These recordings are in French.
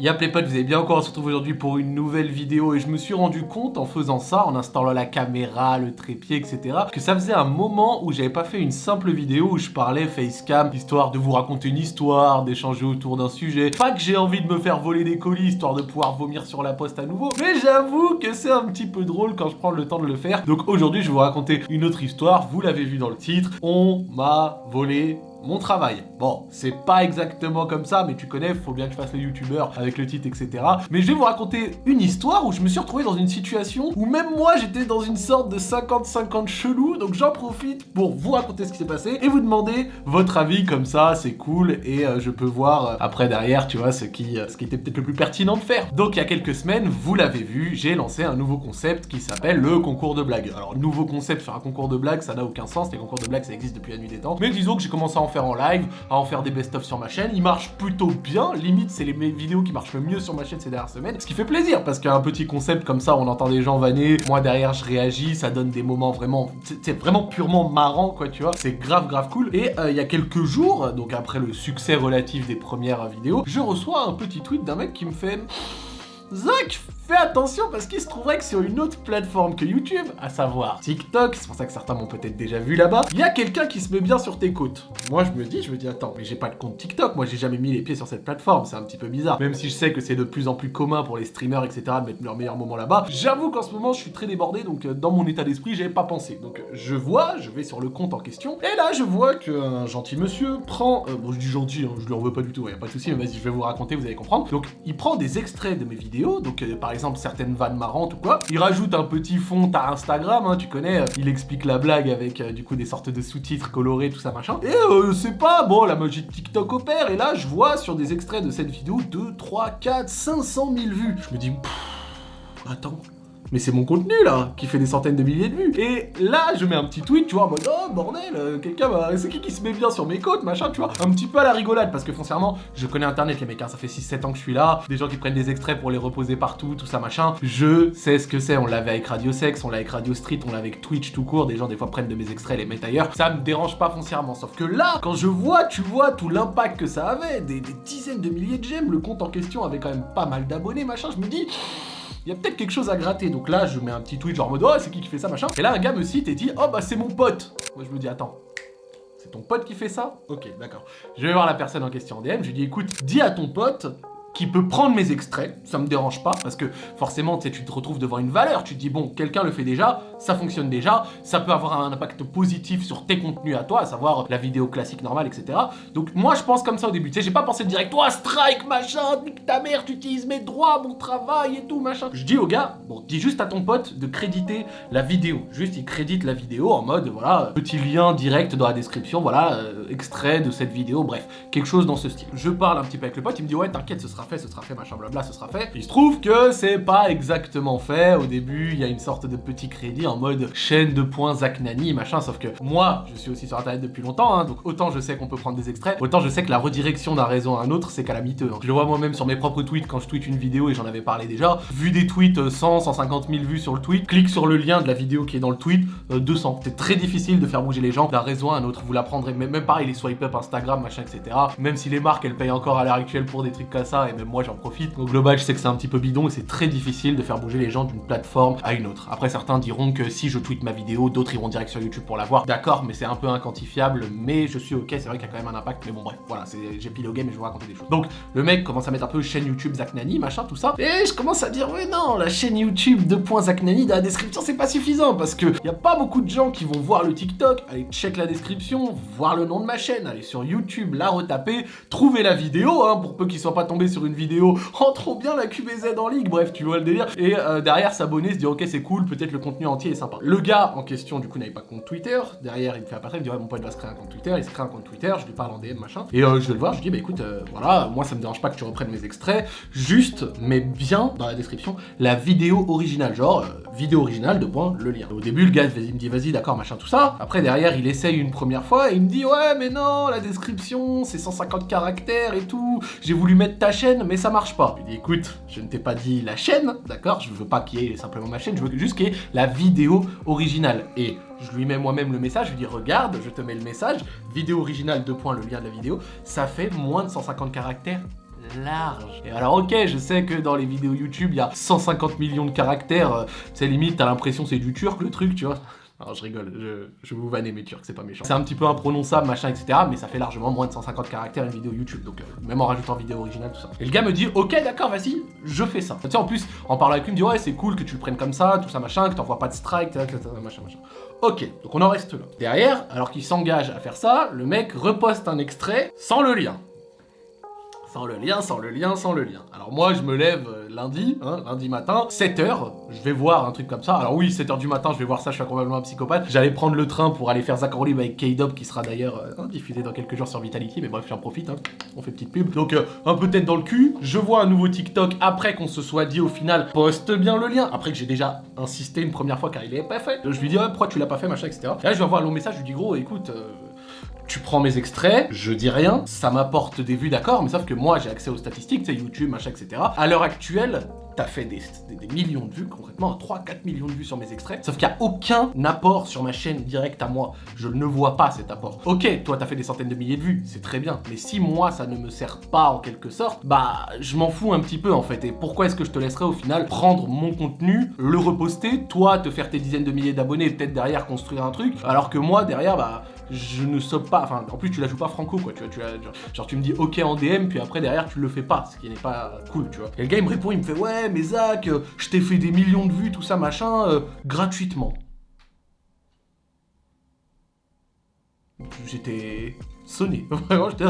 Y'a les vous avez bien encore, on se retrouve aujourd'hui pour une nouvelle vidéo et je me suis rendu compte en faisant ça, en installant la caméra, le trépied, etc. que ça faisait un moment où j'avais pas fait une simple vidéo où je parlais facecam, histoire de vous raconter une histoire, d'échanger autour d'un sujet. Pas que j'ai envie de me faire voler des colis, histoire de pouvoir vomir sur la poste à nouveau, mais j'avoue que c'est un petit peu drôle quand je prends le temps de le faire. Donc aujourd'hui, je vais vous raconter une autre histoire, vous l'avez vu dans le titre, on m'a volé mon travail. Bon, c'est pas exactement comme ça, mais tu connais, faut bien que je fasse le youtubeur avec le titre, etc. Mais je vais vous raconter une histoire où je me suis retrouvé dans une situation où même moi, j'étais dans une sorte de 50-50 chelou, donc j'en profite pour vous raconter ce qui s'est passé et vous demander votre avis, comme ça, c'est cool, et euh, je peux voir euh, après derrière, tu vois, ce qui, euh, ce qui était peut-être le plus pertinent de faire. Donc il y a quelques semaines, vous l'avez vu, j'ai lancé un nouveau concept qui s'appelle le concours de blagues. Alors, nouveau concept sur un concours de blagues, ça n'a aucun sens, les concours de blagues, ça existe depuis la nuit des temps, mais disons que j'ai commencé à en faire en live, à en faire des best-of sur ma chaîne. Il marche plutôt bien, limite c'est les vidéos qui marchent le mieux sur ma chaîne ces dernières semaines. Ce qui fait plaisir, parce qu'un petit concept comme ça, on entend des gens vanner, moi derrière je réagis, ça donne des moments vraiment, c'est vraiment purement marrant quoi, tu vois. C'est grave grave cool. Et euh, il y a quelques jours, donc après le succès relatif des premières vidéos, je reçois un petit tweet d'un mec qui me fait... Zach, fais attention parce qu'il se trouverait que sur une autre plateforme que YouTube, à savoir TikTok, c'est pour ça que certains m'ont peut-être déjà vu là-bas, il y a quelqu'un qui se met bien sur tes côtes. Moi je me dis, je me dis attends, mais j'ai pas de compte TikTok, moi j'ai jamais mis les pieds sur cette plateforme, c'est un petit peu bizarre. Même si je sais que c'est de plus en plus commun pour les streamers, etc. de mettre leur meilleur moment là-bas, j'avoue qu'en ce moment je suis très débordé, donc euh, dans mon état d'esprit, j'avais pas pensé. Donc je vois, je vais sur le compte en question, et là je vois qu'un gentil monsieur prend, euh, bon je dis gentil, hein, je lui en veux pas du tout, y a pas de souci, mais vas-y je vais vous raconter, vous allez comprendre. Donc il prend des extraits de mes vidéos, donc euh, par exemple exemple certaines vannes marrantes ou quoi. Il rajoute un petit fond à Instagram, hein, tu connais, euh, il explique la blague avec euh, du coup des sortes de sous-titres colorés, tout ça machin. Et euh, c'est pas, bon, la magie de TikTok opère, et là je vois sur des extraits de cette vidéo 2, 3, 4, 500 000 vues. Je me dis, attends, mais c'est mon contenu là, qui fait des centaines de milliers de vues. Et là, je mets un petit tweet, tu vois, en mode, oh bordel, euh, quelqu'un va... C'est qui qui se met bien sur mes côtes, machin, tu vois. Un petit peu à la rigolade, parce que foncièrement, je connais Internet, les mecs, hein, ça fait 6-7 ans que je suis là. Des gens qui prennent des extraits pour les reposer partout, tout ça, machin. Je sais ce que c'est, on l'avait avec Radio Sex, on l'a avec Radio Street, on l'a avec Twitch tout court. Des gens, des fois, prennent de mes extraits, les mettent ailleurs. Ça me dérange pas foncièrement. Sauf que là, quand je vois, tu vois, tout l'impact que ça avait, des, dizaines de milliers de j'aime, le compte en question avait quand même pas mal d'abonnés, machin, je me dis il y a peut-être quelque chose à gratter. Donc là, je mets un petit tweet genre en mode, oh, c'est qui qui fait ça, machin. Et là, un gars me cite et dit, oh, bah, c'est mon pote. Moi, je me dis, attends. C'est ton pote qui fait ça? Ok, d'accord. Je vais voir la personne en question en DM, je lui dis, écoute, dis à ton pote qui peut prendre mes extraits, ça me dérange pas, parce que forcément, tu te retrouves devant une valeur, tu te dis, bon, quelqu'un le fait déjà, ça fonctionne déjà, ça peut avoir un impact positif sur tes contenus à toi, à savoir la vidéo classique normale, etc. Donc moi, je pense comme ça au début, tu sais, j'ai pas pensé direct, toi, strike, machin, nique ta mère, tu utilises mes droits, mon travail et tout, machin. Je dis au gars, bon, dis juste à ton pote de créditer la vidéo, juste il crédite la vidéo en mode, voilà, petit lien direct dans la description, voilà, euh, extrait de cette vidéo, bref, quelque chose dans ce style. Je parle un petit peu avec le pote, il me dit, ouais, t'inquiète, ce sera fait, ce sera fait, machin blabla, ce sera fait. Il se trouve que c'est pas exactement fait. Au début, il y a une sorte de petit crédit en mode chaîne de points Zach Nani, machin, sauf que moi, je suis aussi sur internet depuis longtemps, hein, donc autant je sais qu'on peut prendre des extraits, autant je sais que la redirection d'un réseau à un autre, c'est calamiteux. Hein. Je le vois moi-même sur mes propres tweets quand je tweete une vidéo et j'en avais parlé déjà. Vu des tweets 100, euh, 150 000 vues sur le tweet, clique sur le lien de la vidéo qui est dans le tweet, 200. Euh, c'est très difficile de faire bouger les gens d'un réseau à un autre. Vous l'apprendrez, même pareil, les swipe up Instagram, machin, etc. Même si les marques, elles payent encore à l'heure actuelle pour des trucs comme ça, et même moi, j'en profite. Au global, je sais que c'est un petit peu bidon et c'est très difficile de faire bouger les gens d'une plateforme à une autre. Après, certains diront que si je tweete ma vidéo, d'autres iront direct sur YouTube pour la voir. D'accord, mais c'est un peu inquantifiable, mais je suis ok, c'est vrai qu'il y a quand même un impact, mais bon bref, voilà, j'ai pilogué, mais je vais vous raconter des choses. Donc, le mec commence à mettre un peu chaîne YouTube Zach Nani, machin, tout ça, et je commence à dire, ouais non, la chaîne YouTube 2. Zach Nani dans la description, c'est pas suffisant, parce que y a pas beaucoup de gens qui vont voir le TikTok, aller check la description, voir le nom de ma chaîne, aller sur YouTube, la retaper, trouver la vidéo, hein, pour peu qu'ils soient pas tombés sur une vidéo oh trop bien la QBZ en ligue, bref, tu vois le délire. Et euh, derrière, s'abonner, se dire ok, c'est cool, peut-être le contenu entier sympa. Le gars en question, du coup, n'avait pas compte Twitter. Derrière, il me fait apparaître, il me dit ouais, mon pote va se créer un compte Twitter, il se crée un compte Twitter, je lui parle en DM, machin. Et euh, je vais le voir, je lui dis bah écoute, euh, voilà, moi ça me dérange pas que tu reprennes mes extraits, juste, mais bien dans la description, la vidéo originale, genre vidéo originale de point le lien. Au début, le gars il me dit vas-y, d'accord, machin, tout ça. Après, derrière, il essaye une première fois et il me dit ouais, mais non, la description, c'est 150 caractères et tout. J'ai voulu mettre ta chaîne, mais ça marche pas. Je lui dis écoute, je ne t'ai pas dit la chaîne, d'accord Je veux pas qu'il y ait simplement ma chaîne, je veux juste qu'il y ait la originale. Et je lui mets moi-même le message, je lui dis regarde, je te mets le message, vidéo originale, deux points, le lien de la vidéo, ça fait moins de 150 caractères large. Et alors ok, je sais que dans les vidéos YouTube, il y a 150 millions de caractères, c'est limite, t'as l'impression c'est du turc le truc, tu vois. Alors je rigole, je, je vous vanner mes turcs, c'est pas méchant. C'est un petit peu imprononçable, machin, etc. Mais ça fait largement moins de 150 caractères une vidéo YouTube, donc euh, même en rajoutant vidéo originale, tout ça. Et le gars me dit, ok d'accord, vas-y, je fais ça. Tu sais, en plus, en parlant avec lui, il me dit, ouais, c'est cool que tu le prennes comme ça, tout ça, machin, que t'envoies pas de strike, machin, machin. Ok, donc on en reste là. Derrière, alors qu'il s'engage à faire ça, le mec reposte un extrait sans le lien. Sans le lien, sans le lien, sans le lien. Alors moi, je me lève euh, lundi, hein, lundi matin, 7h, je vais voir un truc comme ça. Alors oui, 7h du matin, je vais voir ça, je suis probablement un psychopathe. J'allais prendre le train pour aller faire Zach avec K-Dub, qui sera d'ailleurs euh, hein, diffusé dans quelques jours sur Vitality, mais bref, j'en profite, hein. on fait petite pub. Donc, euh, un peu tête dans le cul, je vois un nouveau TikTok après qu'on se soit dit au final, poste bien le lien, après que j'ai déjà insisté une première fois car il est pas fait. Je lui dis, pourquoi tu l'as pas fait, machin, etc. Et là, je vais avoir un long message, je lui dis, gros, écoute tu prends mes extraits, je dis rien, ça m'apporte des vues, d'accord, mais sauf que moi j'ai accès aux statistiques, sais, YouTube, machin, etc. À l'heure actuelle, t'as fait des, millions de vues, concrètement, 3-4 millions de vues sur mes extraits, sauf qu'il n'y a aucun apport sur ma chaîne direct à moi. Je ne vois pas cet apport. Ok, toi t'as fait des centaines de milliers de vues, c'est très bien, mais si moi ça ne me sert pas en quelque sorte, bah je m'en fous un petit peu en fait. Et pourquoi est-ce que je te laisserais au final prendre mon contenu, le reposter, toi te faire tes dizaines de milliers d'abonnés, peut-être derrière construire un truc, alors que moi derrière, bah je ne sauve pas, enfin en plus tu la joues pas franco quoi, tu vois, tu genre, tu me dis ok en DM, puis après derrière tu le fais pas, ce qui n'est pas cool, tu vois. Et le gars il me répond, il me fait ouais mais Zach, euh, je t'ai fait des millions de vues, tout ça machin, euh, gratuitement. J'étais sonné, vraiment j'étais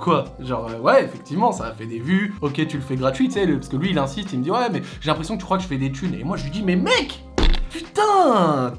Quoi? Genre, euh, ouais, effectivement, ça a fait des vues, ok, tu le fais gratuit, tu sais, parce que lui, il insiste, il me dit, ouais, mais j'ai l'impression que tu crois que je fais des thunes. Et moi, je lui dis, mais mec Putain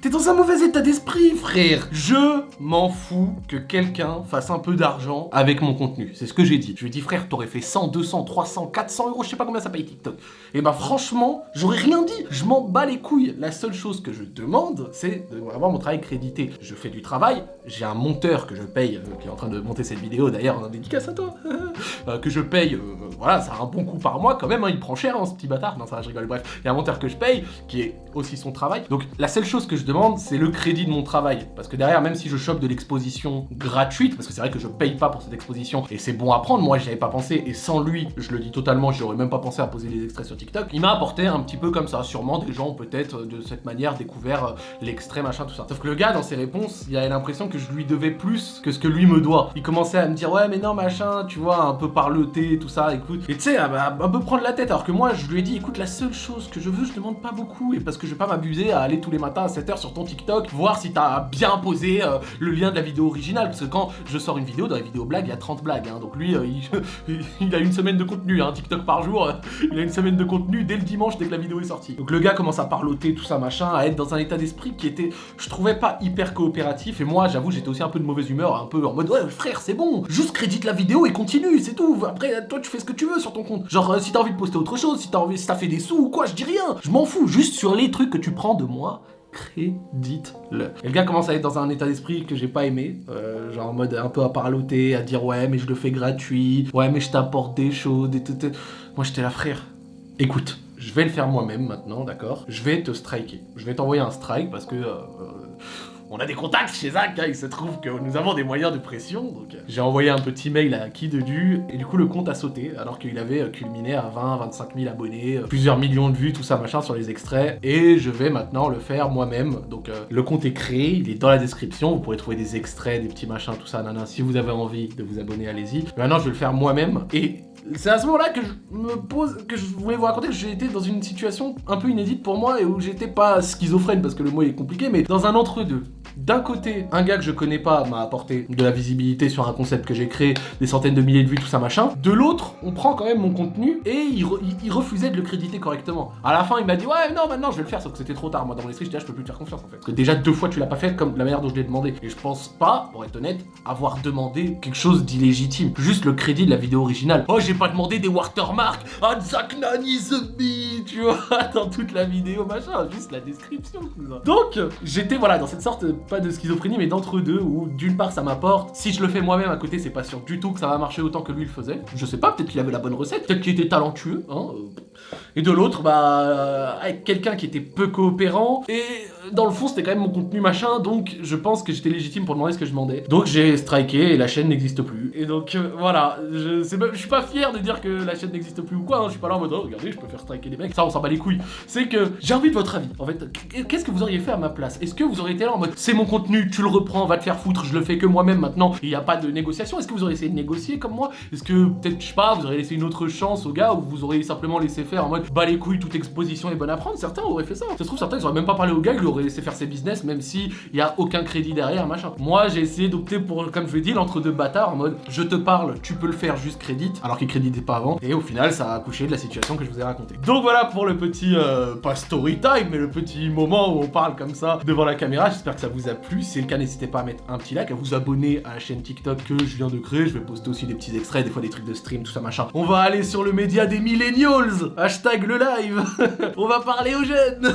T'es dans un mauvais état d'esprit, frère Je m'en fous que quelqu'un fasse un peu d'argent avec mon contenu. C'est ce que j'ai dit. Je lui ai dit, frère, t'aurais fait 100, 200, 300, 400 euros, je sais pas combien ça paye TikTok. Et bah franchement, j'aurais rien dit. Je m'en bats les couilles. La seule chose que je demande, c'est d'avoir mon travail crédité. Je fais du travail, j'ai un monteur que je paye, euh, qui est en train de monter cette vidéo, d'ailleurs, en dédicace à toi, euh, que je paye, euh, voilà, ça a un bon coup par mois quand même, hein, il prend cher, hein, ce petit bâtard. Non, ça je rigole. Bref, il y a un monteur que je paye, qui est aussi son travail. Donc la seule chose que je demande, c'est le crédit de mon travail. Parce que derrière, même si je chope de l'exposition gratuite, parce que c'est vrai que je paye pas pour cette exposition, et c'est bon à prendre, moi j'y avais pas pensé, et sans lui, je le dis totalement, j'aurais même pas pensé à poser des extraits sur TikTok, il m'a apporté un petit peu comme ça. Sûrement des gens peut-être de cette manière découvert euh, l'extrait, machin, tout ça. Sauf que le gars, dans ses réponses, il avait l'impression que je lui devais plus que ce que lui me doit. Il commençait à me dire, ouais mais non, machin, tu vois, un peu parleter, tout ça, écoute. Et tu sais, un peu prendre la tête, alors que moi, je lui ai dit, écoute, la seule chose que je veux, je demande pas beaucoup, et parce que je vais pas m'abuser à aller tous les matins à 7h sur ton TikTok, voir si t'as bien posé euh, le lien de la vidéo originale, parce que quand je sors une vidéo, dans les vidéos blagues, il y a 30 blagues, hein, donc lui, euh, il, a une semaine de contenu, hein, TikTok par jour, euh, il a une semaine de contenu dès le dimanche, dès que la vidéo est sortie. Donc le gars commence à parloter, tout ça, machin, à être dans un état d'esprit qui était, je trouvais pas hyper coopératif, et moi, j'avoue, j'étais aussi un peu de mauvaise humeur, un peu en mode, ouais, frère, c'est bon, juste crédite la vidéo et continue, c'est tout, après, toi, tu fais ce que tu veux sur ton compte. Genre, si t'as envie de poster autre chose, si t'as envie, si t'as fait des sous ou quoi, je dis rien, je m'en fous, juste sur les trucs que tu prends de moi, crédite-le. Et le gars commence à être dans un état d'esprit que j'ai pas aimé, euh, genre en mode un peu à parloter, à dire ouais mais je le fais gratuit, ouais mais je t'apporte des choses, des tout. Moi j'étais là frère, écoute, je vais le faire moi-même maintenant, d'accord? Je vais te striker. Je vais t'envoyer un strike parce que euh, on a des contacts chez Zach, hein, il se trouve que nous avons des moyens de pression, donc euh, j'ai envoyé un petit mail à qui de dû, et du coup le compte a sauté, alors qu'il avait euh, culminé à 20, 25 000 abonnés, euh, plusieurs millions de vues, tout ça machin sur les extraits, et je vais maintenant le faire moi-même, donc le compte est créé, il est dans la description, vous pourrez trouver des extraits, des petits machins, tout ça, nana, si vous avez envie de vous abonner, allez-y. Maintenant je vais le faire moi-même, et c'est à ce moment-là que je me pose, que je voulais vous raconter que j'ai été dans une situation un peu inédite pour moi et où j'étais pas schizophrène parce que le mot est compliqué, mais dans un entre-deux. D'un côté, un gars que je connais pas m'a apporté de la visibilité sur un concept que j'ai créé, des centaines de milliers de vues, tout ça machin. De l'autre, on prend quand même mon contenu et il, refusait de le créditer correctement. À la fin, il m'a dit ouais non maintenant je vais le faire, sauf que c'était trop tard. Moi dans mon esprit, je dis ah, je peux plus te faire confiance en fait. Parce que déjà deux fois tu l'as pas fait comme la manière dont je l'ai demandé. Et je pense pas, pour être honnête, avoir demandé quelque chose d'illégitime. Juste le crédit de la vidéo originale. Oh j'ai pas demandé des watermarks, ah Zack is a tu vois, dans toute la vidéo machin, juste la description. Donc j'étais voilà dans cette sorte pas de schizophrénie, mais d'entre deux, où d'une part ça m'apporte, si je le fais moi-même à côté, c'est pas sûr du tout que ça va marcher autant que lui le faisait. Je sais pas, peut-être qu'il avait la bonne recette, peut-être qu'il était talentueux, hein. Euh. Et de l'autre, bah, avec quelqu'un qui était peu coopérant, et dans le fond, c'était quand même mon contenu machin, donc je pense que j'étais légitime pour demander ce que je demandais. Donc j'ai striké et la chaîne n'existe plus. Et donc euh, voilà, je, suis pas fier de dire que la chaîne n'existe plus ou quoi, hein. je suis pas là en mode oh regardez, je peux faire striker des mecs, ça on s'en bat les couilles. C'est que j'ai envie de votre avis. En fait, qu'est-ce que vous auriez fait à ma place? Est-ce que vous auriez été là en mode c'est mon contenu, tu le reprends, va te faire foutre, je le fais que moi-même maintenant, il n'y a pas de négociation? Est-ce que vous auriez essayé de négocier comme moi? Est-ce que peut-être, je sais pas, vous auriez laissé une autre chance au gars ou vous auriez simplement laissé faire en mode bah les couilles, toute exposition est bonne à prendre? Certains auraient fait ça. Trouve, certains ils auraient même pas parlé au gars, l'auraient laissé faire ses business, même si il y a aucun crédit derrière, machin. Moi, j'ai essayé d'opter pour, comme je l'ai dit, l'entre deux bâtards en mode je te parle, tu peux le faire juste crédit, alors qu'il créditait pas avant. Et au final, ça a accouché de la situation que je vous ai racontée. Donc voilà pour le petit, euh, pas story time, mais le petit moment où on parle comme ça devant la caméra. J'espère que ça vous a plu. Si c'est le cas, n'hésitez pas à mettre un petit like, à vous abonner à la chaîne TikTok que je viens de créer. Je vais poster aussi des petits extraits, des fois des trucs de stream, tout ça machin. On va aller sur le média des millennials, hashtag le live. on va parler aux jeunes.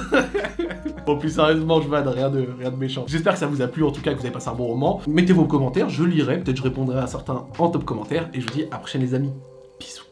bon, plus sérieusement, je vanne, rien de, rien de méchant. J'espère que ça vous a plu, en tout cas que vous avez passé un bon moment. Mettez vos commentaires, je lirai, peut-être je répondrai à certains en top commentaire. Et je vous dis à la prochaine les amis. Bisous.